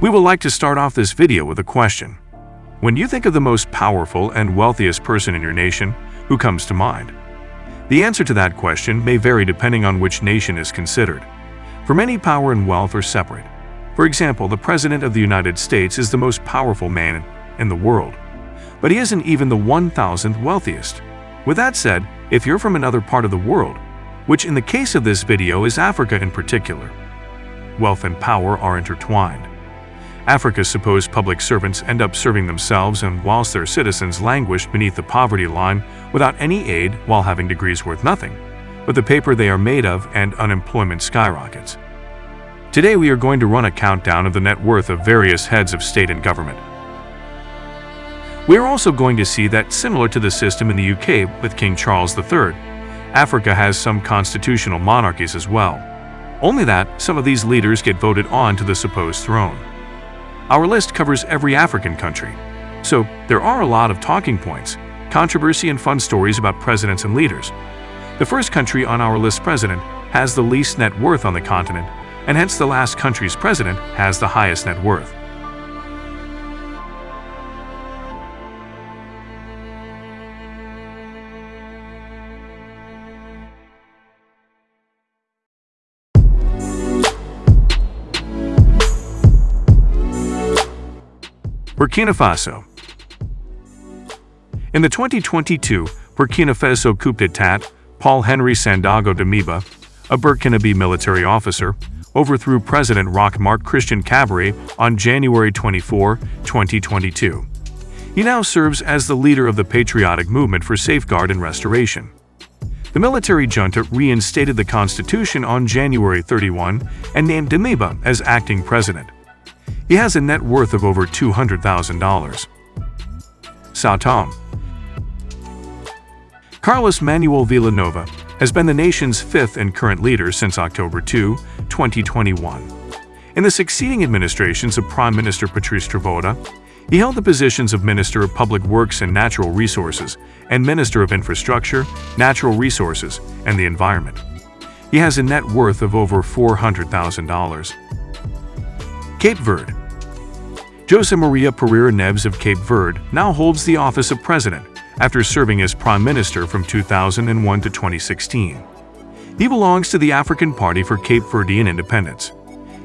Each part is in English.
We would like to start off this video with a question. When you think of the most powerful and wealthiest person in your nation, who comes to mind? The answer to that question may vary depending on which nation is considered. For many, power and wealth are separate. For example, the President of the United States is the most powerful man in the world, but he isn't even the 1,000th wealthiest. With that said, if you're from another part of the world, which in the case of this video is Africa in particular, wealth and power are intertwined. Africa's supposed public servants end up serving themselves and whilst their citizens languish beneath the poverty line without any aid while having degrees worth nothing, but the paper they are made of and unemployment skyrockets. Today we are going to run a countdown of the net worth of various heads of state and government. We are also going to see that similar to the system in the UK with King Charles III, Africa has some constitutional monarchies as well. Only that some of these leaders get voted on to the supposed throne. Our list covers every African country, so there are a lot of talking points, controversy and fun stories about presidents and leaders. The first country on our list president has the least net worth on the continent, and hence the last country's president has the highest net worth. Burkina Faso In the 2022 Burkina Faso coup d'etat, Paul-Henri Sandaogo Damiba, a Burkinabe military officer, overthrew President Roch Marc Christian Kabore on January 24, 2022. He now serves as the leader of the Patriotic Movement for Safeguard and Restoration. The military junta reinstated the constitution on January 31 and named Damiba as acting president. He has a net worth of over $200,000. Sao Carlos Manuel Vila Nova has been the nation's fifth and current leader since October 2, 2021. In the succeeding administrations of Prime Minister Patrice Trovoada, he held the positions of Minister of Public Works and Natural Resources and Minister of Infrastructure, Natural Resources, and the Environment. He has a net worth of over $400,000. Cape Verde Jose Maria Pereira Neves of Cape Verde now holds the office of president after serving as prime minister from 2001 to 2016. He belongs to the African Party for Cape Verdean Independence.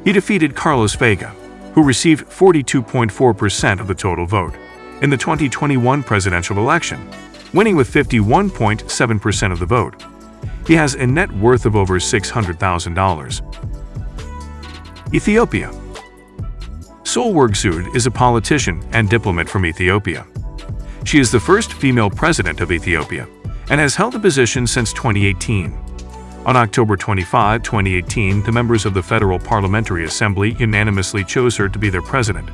He defeated Carlos Veiga, who received 42.4% of the total vote, in the 2021 presidential election, winning with 51.7% of the vote. He has a net worth of over $600,000. Ethiopia Sahle-Work is a politician and diplomat from Ethiopia. She is the first female president of Ethiopia and has held the position since 2018. On October 25, 2018, the members of the Federal Parliamentary Assembly unanimously chose her to be their president.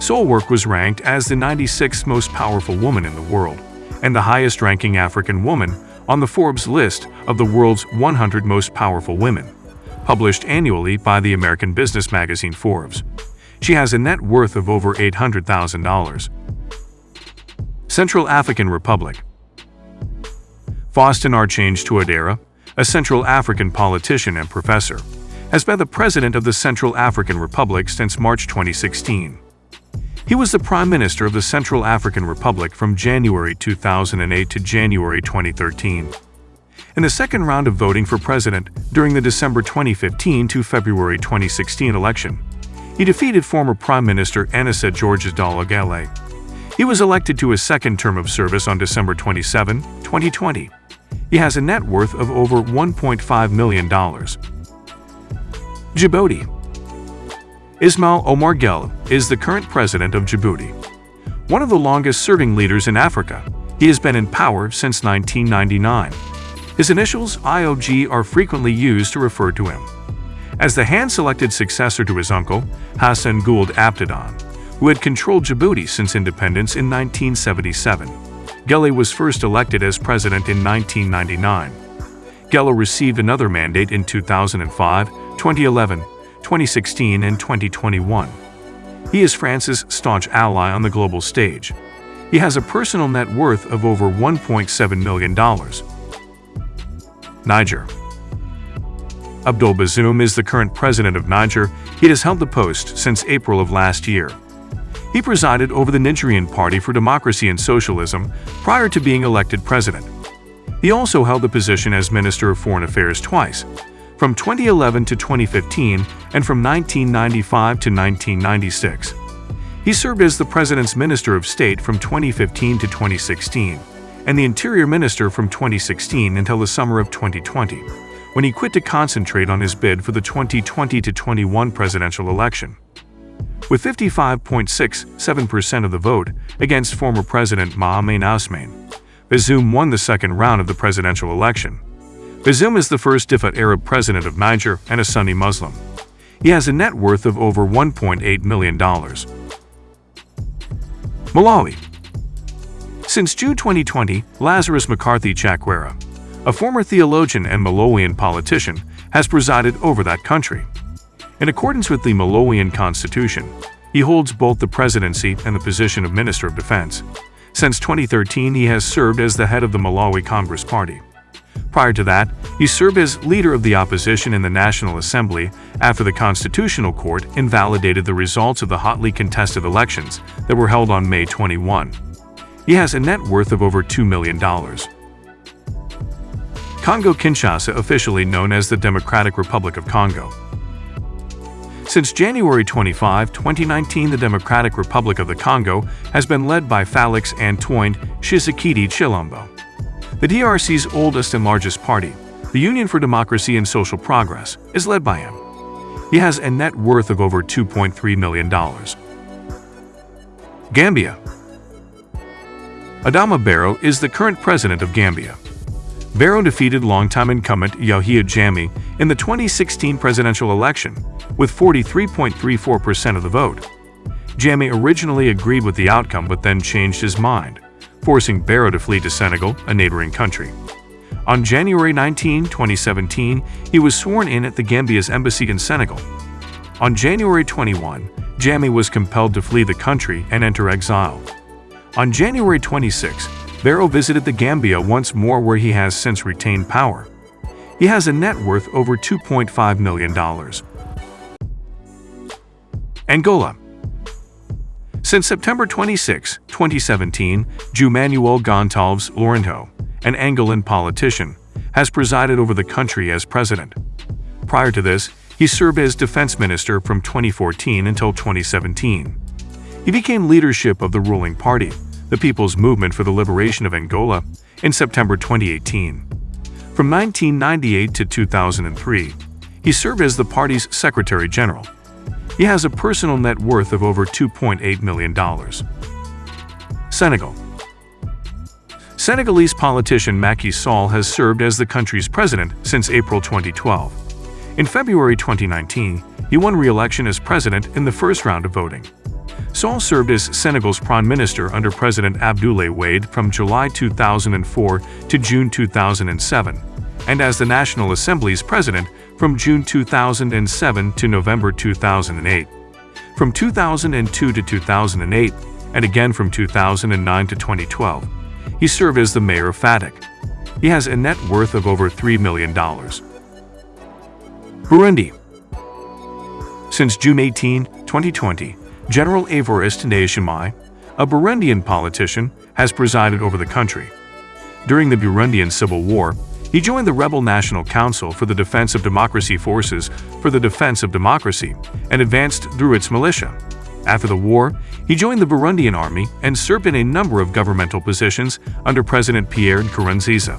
Sahle-Work was ranked as the 96th most powerful woman in the world and the highest-ranking African woman on the Forbes list of the world's 100 most powerful women, published annually by the American business magazine Forbes. She has a net worth of over $800,000. Central African Republic Faustin Archange Touadera, a Central African politician and professor, has been the president of the Central African Republic since March 2016. He was the Prime Minister of the Central African Republic from January 2008 to January 2013. In the second round of voting for president during the December 2015 to February 2016 election, he defeated former Prime Minister Anicet Georges Dologuélé. He was elected to his second term of service on December 27, 2020. He has a net worth of over $1.5 million. Djibouti Ismail Omar Guelleh is the current president of Djibouti. One of the longest-serving leaders in Africa, he has been in power since 1999. His initials, IOG, are frequently used to refer to him as the hand-selected successor to his uncle, Hassan Gouled Aptidon, who had controlled Djibouti since independence in 1977. Guelleh was first elected as president in 1999. Guelleh received another mandate in 2005, 2011, 2016, and 2021. He is France's staunch ally on the global stage. He has a personal net worth of over $1.7 million. Niger Abdul Bazoum is the current president of Niger. He has held the post since April of last year. He presided over the Nigerian Party for Democracy and Socialism prior to being elected president. He also held the position as Minister of Foreign Affairs twice, from 2011 to 2015 and from 1995 to 1996. He served as the President's Minister of State from 2015 to 2016 and the Interior Minister from 2016 until the summer of 2020, when he quit to concentrate on his bid for the 2020-21 presidential election. With 55.67% of the vote against former President Mohamed Ousmane, Bazoum won the second round of the presidential election. Bazoum is the first Ifat Arab president of Niger and a Sunni Muslim. He has a net worth of over $1.8 million. Malawi Since June 2020, Lazarus McCarthy Chakwera, a former theologian and Malawian politician, has presided over that country. In accordance with the Malawian constitution, he holds both the presidency and the position of Minister of Defense. Since 2013, he has served as the head of the Malawi Congress Party. Prior to that, he served as leader of the opposition in the National Assembly after the Constitutional Court invalidated the results of the hotly contested elections that were held on May 21. He has a net worth of over $2 million. Congo-Kinshasa officially known as the Democratic Republic of Congo. Since January 25, 2019, the Democratic Republic of the Congo has been led by Felix Antoine Tshisekedi Tshilombo. The DRC's oldest and largest party, the Union for Democracy and Social Progress, is led by him. He has a net worth of over $2.3 million. Gambia Adama Barrow is the current president of Gambia. Barrow defeated longtime incumbent Yahya Jammeh in the 2016 presidential election with 43.34% of the vote. Jammeh originally agreed with the outcome but then changed his mind, forcing Barrow to flee to Senegal, a neighboring country. On January 19, 2017, he was sworn in at the Gambia's embassy in Senegal. On January 21, Jammeh was compelled to flee the country and enter exile. On January 26, Barrow visited the Gambia once more where he has since retained power. He has a net worth over $2.5 million. Angola Since September 26, 2017, João Manuel Gonçalves Lourenço, an Angolan politician, has presided over the country as president. Prior to this, he served as defense minister from 2014 until 2017. He became leadership of the ruling party, the People's Movement for the Liberation of Angola, in September 2018. From 1998 to 2003, he served as the party's Secretary General. He has a personal net worth of over $2.8 million. Senegal Senegalese politician Macky Sall has served as the country's president since April 2012. In February 2019, he won re-election as president in the first round of voting. Sall served as Senegal's prime minister under President Abdoulaye Wade from July 2004 to June 2007, and as the National Assembly's president from June 2007 to November 2008. From 2002 to 2008, and again from 2009 to 2012, he served as the mayor of Fatick. He has a net worth of over $3 million. Burundi Since June 18, 2020, General Evariste Ndayishimiye, a Burundian politician, has presided over the country. During the Burundian Civil War, he joined the rebel National Council for the Defense of Democracy Forces for the Defense of Democracy and advanced through its militia. After the war, he joined the Burundian army and served in a number of governmental positions under President Pierre Nkurunziza.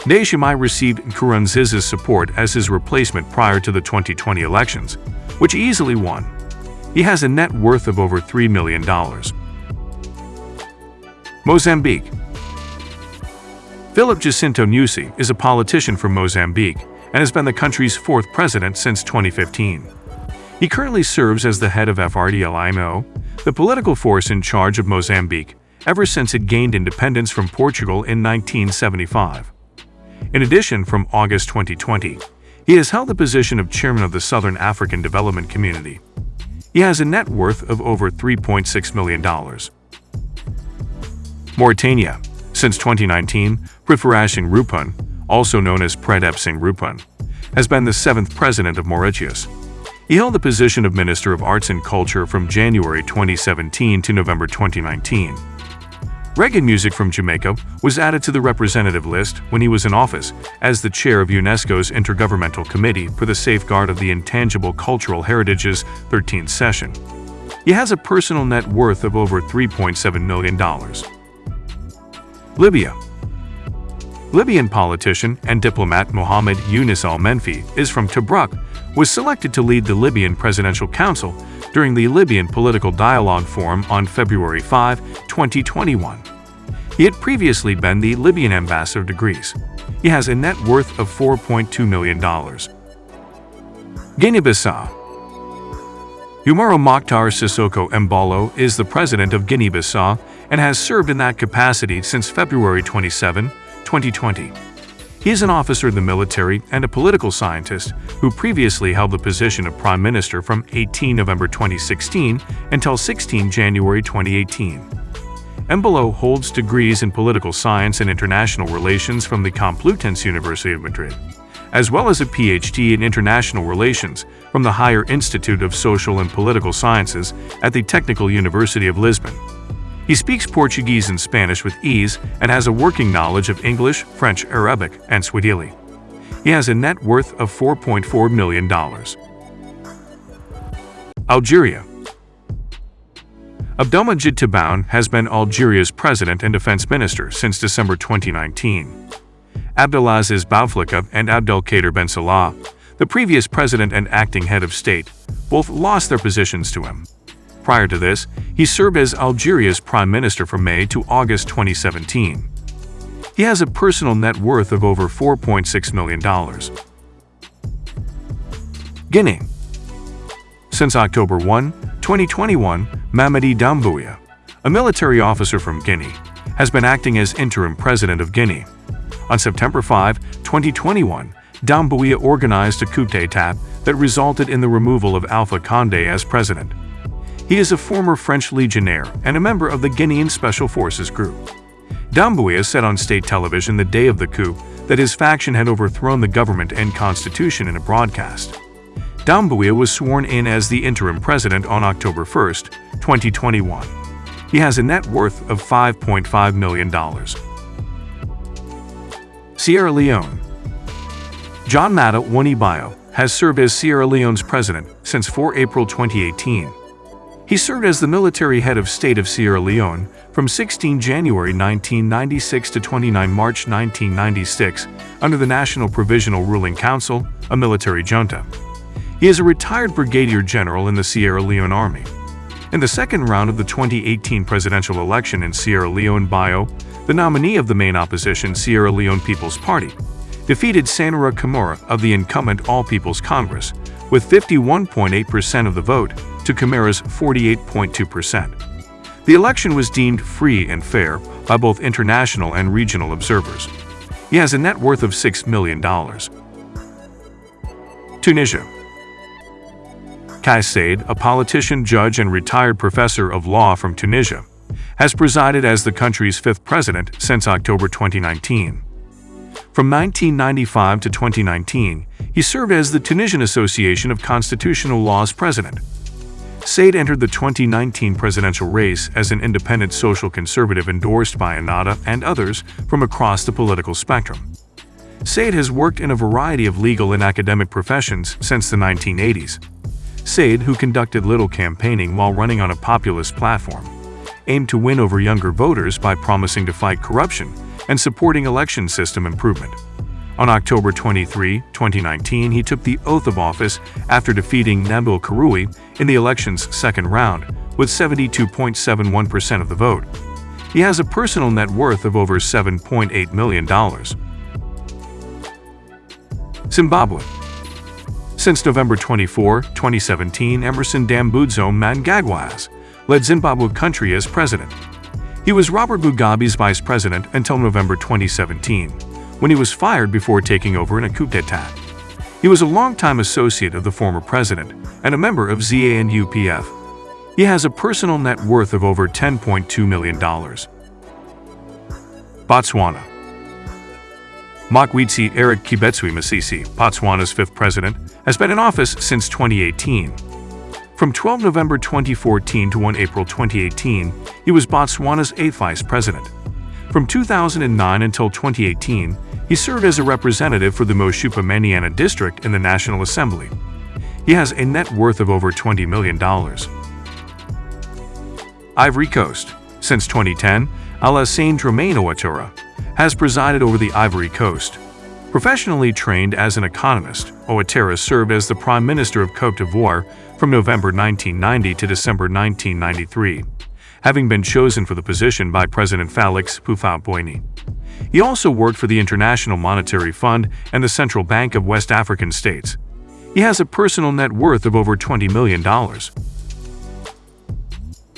Ndayishimiye received Nkurunziza's support as his replacement prior to the 2020 elections, which he easily won. He has a net worth of over $3 million. Mozambique Philip Jacinto Nyusi is a politician from Mozambique and has been the country's fourth president since 2015. He currently serves as the head of FRELIMO, the political force in charge of Mozambique ever since it gained independence from Portugal in 1975. In addition, from August 2020, he has held the position of chairman of the Southern African Development Community. He has a net worth of over $3.6 million. Mauritania Since 2019, Prithviraj Roopun, also known as Pratap Singh Roopun, has been the seventh president of Mauritius. He held the position of Minister of Arts and Culture from January 2017 to November 2019. Reggae music from Jamaica was added to the representative list when he was in office as the chair of UNESCO's Intergovernmental Committee for the Safeguard of the Intangible Cultural Heritage's 13th session. He has a personal net worth of over $3.7 million. Libya Libyan politician and diplomat Mohammed Yunus al-Menfi is from Tobruk, was selected to lead the Libyan Presidential Council during the Libyan Political Dialogue Forum on February 5, 2021. He had previously been the Libyan ambassador to Greece. He has a net worth of $4.2 million. Guinea-Bissau Umaro Mokhtar Sissoko Embalo is the president of Guinea-Bissau and has served in that capacity since February 27, 2020. He is an officer in the military and a political scientist who previously held the position of Prime Minister from 18 November 2016 until 16 January 2018. Embalo holds degrees in political science and international relations from the Complutense University of Madrid, as well as a PhD in international relations from the Higher Institute of Social and Political Sciences at the Technical University of Lisbon. He speaks Portuguese and Spanish with ease and has a working knowledge of English, French, Arabic, and Swahili. He has a net worth of $4.4 million. Algeria Abdelmajid Tebboune has been Algeria's president and defense minister since December 2019. Abdelaziz Bouteflika and Abdelkader Ben Salah, the previous president and acting head of state, both lost their positions to him. Prior to this, he served as Algeria's prime minister from May to August 2017. He has a personal net worth of over $4.6 million. Guinea Since October 1, 2021, Mamadi Doumbouya, a military officer from Guinea, has been acting as interim president of Guinea. On September 5, 2021, Doumbouya organized a coup d'état that resulted in the removal of Alpha Condé as president. He is a former French legionnaire and a member of the Guinean Special Forces Group. Doumbouya said on state television the day of the coup that his faction had overthrown the government and constitution in a broadcast. Doumbouya was sworn in as the interim president on October 1, 2021. He has a net worth of $5.5 million. Sierra Leone John Mata Woni-Bio has served as Sierra Leone's president since 4 April 2018 he served as the military head of state of Sierra Leone from 16 January 1996 to 29 March 1996 under the National Provisional Ruling Council, a military junta. He is a retired brigadier general in the Sierra Leone Army. In the second round of the 2018 presidential election in Sierra Leone Bio, the nominee of the main opposition Sierra Leone People's Party defeated Samura Kamara of the incumbent All People's Congress with 51.8% of the vote to Kamara's 48.2%. The election was deemed free and fair by both international and regional observers. He has a net worth of $6 million. Tunisia Kais Saied, a politician, judge, and retired professor of law from Tunisia, has presided as the country's fifth president since October 2019. From 1995 to 2019, he served as the Tunisian Association of Constitutional Law's president. Saied entered the 2019 presidential race as an independent social conservative endorsed by Ennahda and others from across the political spectrum. Saied has worked in a variety of legal and academic professions since the 1980s. Saied, who conducted little campaigning while running on a populist platform, aimed to win over younger voters by promising to fight corruption and supporting election system improvement. On October 23, 2019, he took the oath of office after defeating Nabil Karoui in the election's second round with 72.71% of the vote. He has a personal net worth of over $7.8 million. Zimbabwe Since November 24, 2017, Emmerson Dambudzo Mnangagwa led Zimbabwe country as president. He was Robert Mugabe's vice president until November 2017 when he was fired before taking over in a coup d'etat. He was a longtime associate of the former president and a member of ZANU-PF. He has a personal net worth of over $10.2 million. Botswana Mokgweetsi Eric Keabetswe Masisi, Botswana's fifth president, has been in office since 2018. From 12 November 2014 to 1 April 2018, he was Botswana's eighth vice president. From 2009 until 2018, he served as a representative for the Moshupa Manyana district in the National Assembly. He has a net worth of over $20 million. Ivory Coast. Since 2010, Alassane Dramane Ouattara has presided over the Ivory Coast. Professionally trained as an economist, Ouattara served as the Prime Minister of Cote d'Ivoire from November 1990 to December 1993, having been chosen for the position by President Felix Houphouët-Boigny. He also worked for the International Monetary Fund and the Central Bank of West African States. He has a personal net worth of over $20 million.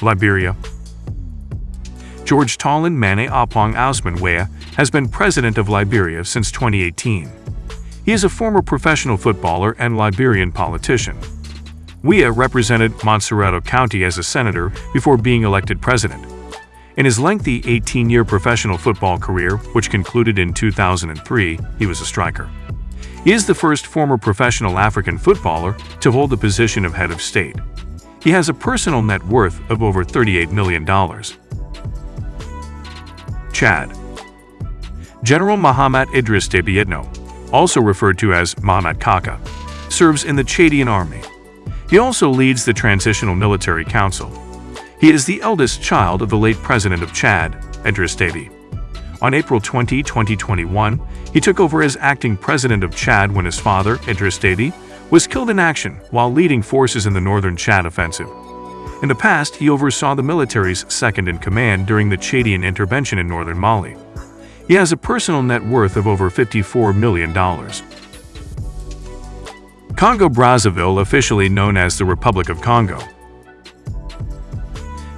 Liberia George Tallon Mane Apong Ousmane Weah has been president of Liberia since 2018. He is a former professional footballer and Liberian politician. Weah represented Montserrado County as a senator before being elected president. In his lengthy 18-year professional football career, which concluded in 2003, he was a striker. He is the first former professional African footballer to hold the position of head of state. He has a personal net worth of over $38 million. Chad General Mahamat Idris Deby Itno, also referred to as Mahamat Kaka, serves in the Chadian army. He also leads the Transitional Military Council. He is the eldest child of the late president of Chad, Idris Deby. On April 20, 2021, he took over as acting president of Chad when his father, Idris Deby, was killed in action while leading forces in the northern Chad offensive. In the past, he oversaw the military's second-in-command during the Chadian intervention in northern Mali. He has a personal net worth of over $54 million. Congo-Brazzaville officially known as the Republic of Congo.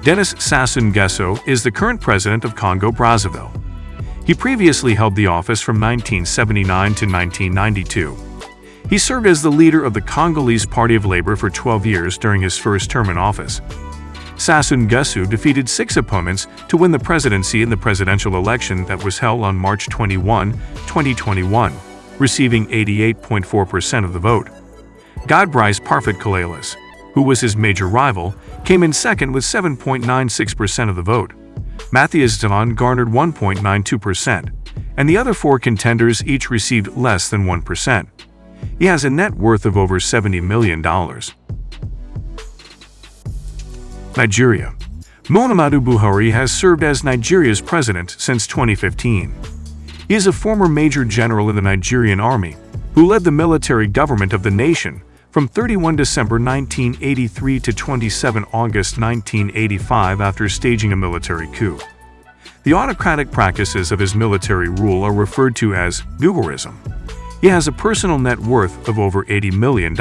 Denis Sassou Nguesso is the current president of Congo-Brazzaville. He previously held the office from 1979 to 1992. He served as the leader of the Congolese Party of Labor for 12 years during his first term in office. Sassou Nguesso defeated six opponents to win the presidency in the presidential election that was held on March 21, 2021, receiving 88.4% of the vote. Guy Brice Parfait Kolélas, who was his major rival, came in second with 7.96% of the vote. Mathias Delon garnered 1.92%, and the other four contenders each received less than 1%. He has a net worth of over $70 million. Nigeria Muhammadu Buhari has served as Nigeria's president since 2015. He is a former major general in the Nigerian army who led the military government of the nation from 31 December 1983 to 27 August 1985 after staging a military coup. The autocratic practices of his military rule are referred to as Buharism. He has a personal net worth of over $80 million.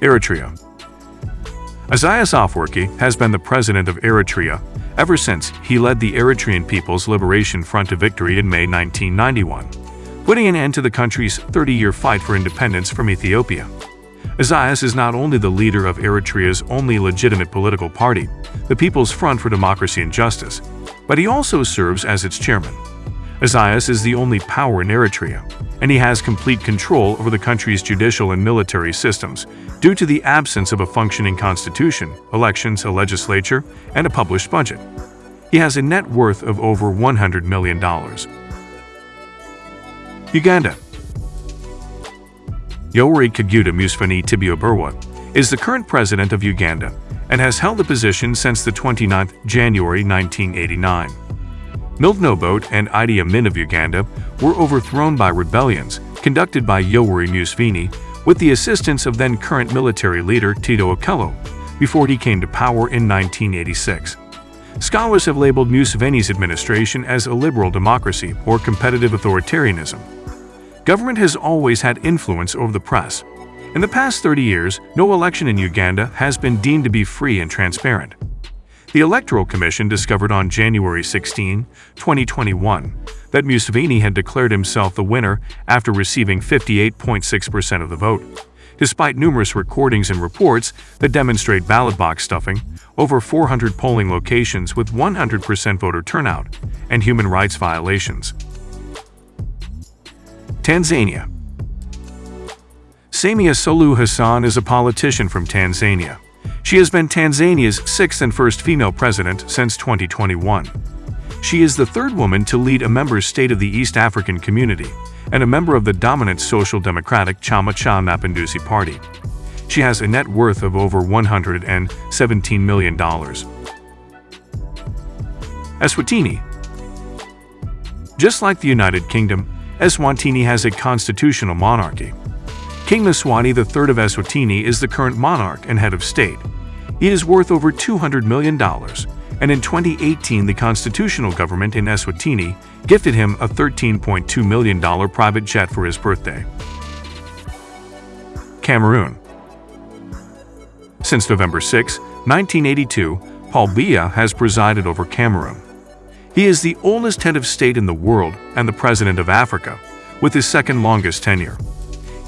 Eritrea Isaias Afwerki has been the president of Eritrea ever since he led the Eritrean People's Liberation Front to victory in May 1991, putting an end to the country's 30-year fight for independence from Ethiopia. Isaias is not only the leader of Eritrea's only legitimate political party, the People's Front for Democracy and Justice, but he also serves as its chairman. Isaias is the only power in Eritrea, and he has complete control over the country's judicial and military systems due to the absence of a functioning constitution, elections, a legislature, and a published budget. He has a net worth of over $100 million. Uganda Yoweri Kaguta Museveni Tibuhaburwa is the current president of Uganda and has held the position since the 29th January 1989. Milton and Idi Amin of Uganda were overthrown by rebellions conducted by Yoweri Museveni with the assistance of then-current military leader Tito Okello before he came to power in 1986. Scholars have labeled Museveni's administration as a liberal democracy or competitive authoritarianism. Government has always had influence over the press. In the past 30 years, no election in Uganda has been deemed to be free and transparent. The Electoral Commission discovered on January 16, 2021, that Museveni had declared himself the winner after receiving 58.6% of the vote. Despite numerous recordings and reports that demonstrate ballot box stuffing, over 400 polling locations with 100% voter turnout, and human rights violations. Tanzania Samia Suluhu Hassan is a politician from Tanzania. She has been Tanzania's sixth and first female president since 2021. She is the third woman to lead a member state of the East African Community and a member of the dominant Social Democratic Chama Cha Mapinduzi Party. She has a net worth of over $117 million. Eswatini Just like the United Kingdom, Eswatini has a constitutional monarchy. King Mswati III of Eswatini is the current monarch and head of state. He is worth over $200 million, and in 2018 the constitutional government in Eswatini gifted him a $13.2 million private jet for his birthday. Cameroon Since November 6, 1982, Paul Biya has presided over Cameroon. He is the oldest head of state in the world and the president of Africa, with his second longest tenure.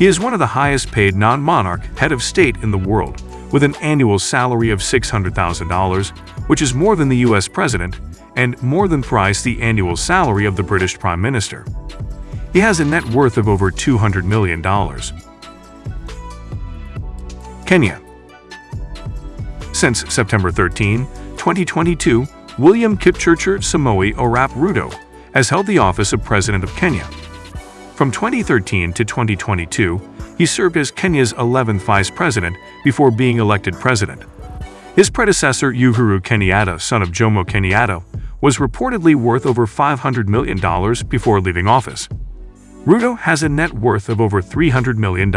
He is one of the highest paid non-monarch head of state in the world, with an annual salary of $600,000, which is more than the US president and more than thrice the annual salary of the British Prime Minister. He has a net worth of over $200 million. Kenya Since September 13, 2022, William Kipchirchir Samoei Arap Ruto has held the office of President of Kenya. From 2013 to 2022, he served as Kenya's 11th vice president before being elected president. His predecessor, Uhuru Kenyatta, son of Jomo Kenyatta, was reportedly worth over $500 million before leaving office. Ruto has a net worth of over $300 million.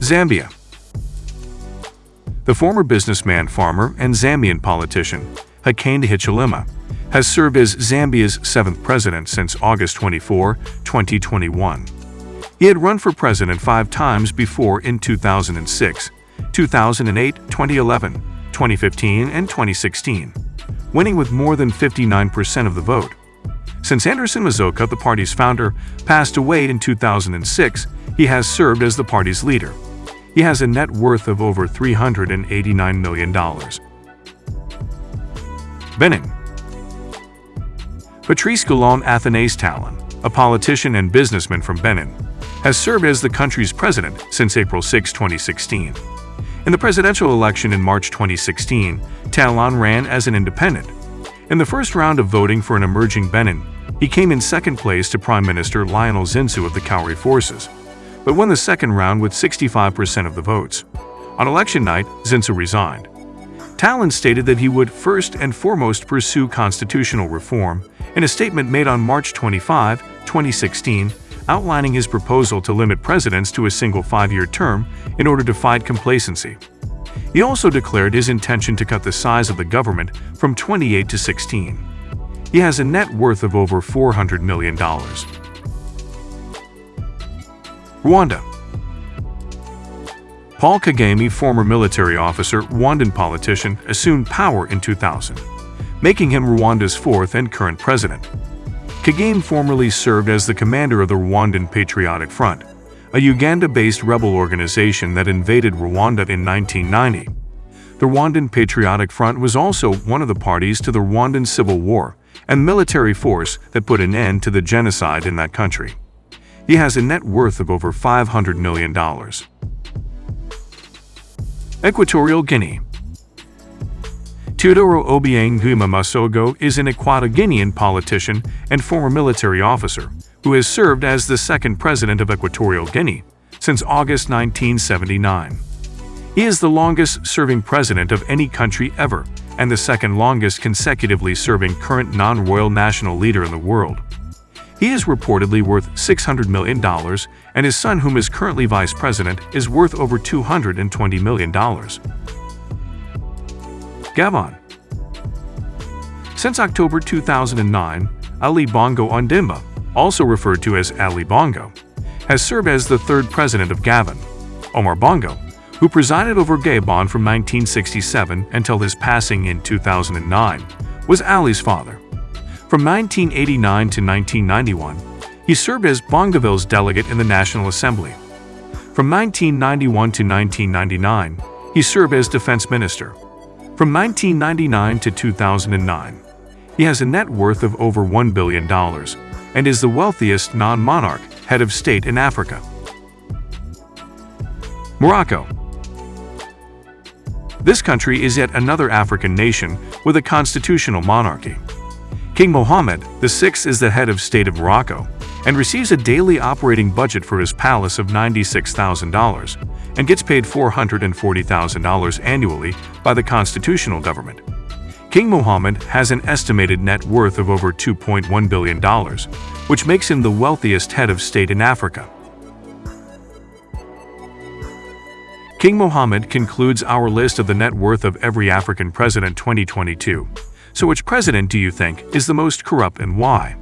Zambia The former businessman, farmer, and Zambian politician, Hakainde Hichilema, has served as Zambia's seventh president since August 24, 2021. He had run for president five times before in 2006, 2008, 2011, 2015, and 2016, winning with more than 59% of the vote. Since Anderson Mazoka, the party's founder, passed away in 2006, he has served as the party's leader. He has a net worth of over $389 million. Benin Patrice Talon Athanase Talon, a politician and businessman from Benin, has served as the country's president since April 6, 2016. In the presidential election in March 2016, Talon ran as an independent. In the first round of voting for an emerging Benin, he came in second place to Prime Minister Lionel Zinsou of the Kauri Forces, but won the second round with 65% of the votes. On election night, Zinsou resigned. Talon stated that he would first and foremost pursue constitutional reform in a statement made on March 25, 2016, outlining his proposal to limit presidents to a single five-year term in order to fight complacency. He also declared his intention to cut the size of the government from 28 to 16. He has a net worth of over $400 million. Rwanda Paul Kagame, former military officer, Rwandan politician, assumed power in 2000 making him Rwanda's fourth and current president. Kagame formerly served as the commander of the Rwandan Patriotic Front, a Uganda-based rebel organization that invaded Rwanda in 1990. The Rwandan Patriotic Front was also one of the parties to the Rwandan Civil War and military force that put an end to the genocide in that country. He has a net worth of over $500 million. Equatorial Guinea Teodoro Obiang Nguema Mbasogo is an Equatoguinean politician and former military officer who has served as the second president of Equatorial Guinea since August 1979. He is the longest-serving president of any country ever and the second longest consecutively serving current non-royal national leader in the world. He is reportedly worth $600 million, and his son, whom is currently vice president, is worth over $220 million. Gabon. Since October 2009, Ali Bongo Ondimba, also referred to as Ali Bongo, has served as the third president of Gabon. Omar Bongo, who presided over Gabon from 1967 until his passing in 2009, was Ali's father. From 1989 to 1991, he served as Bongoville's delegate in the National Assembly. From 1991 to 1999, he served as defense minister. From 1999 to 2009, He has a net worth of over $1 billion and is the wealthiest non-monarch head of state in Africa. Morocco This country is yet another African nation with a constitutional monarchy. King Mohammed VI is the head of state of Morocco and receives a daily operating budget for his palace of $96,000 and gets paid $440,000 annually by the constitutional government. King Mohammed has an estimated net worth of over $2.1 billion, which makes him the wealthiest head of state in Africa. King Mohammed concludes our list of the net worth of every African president 2022. So which president do you think is the most corrupt and why?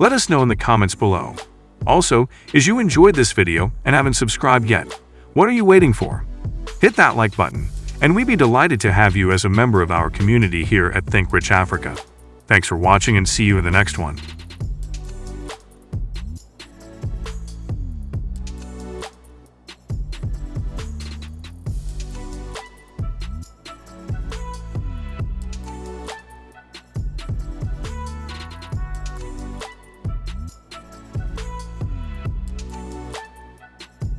Let us know in the comments below. Also, as you enjoyed this video and haven't subscribed yet, what are you waiting for? Hit that like button, and we'd be delighted to have you as a member of our community here at Think Rich Africa. Thanks for watching and see you in the next one.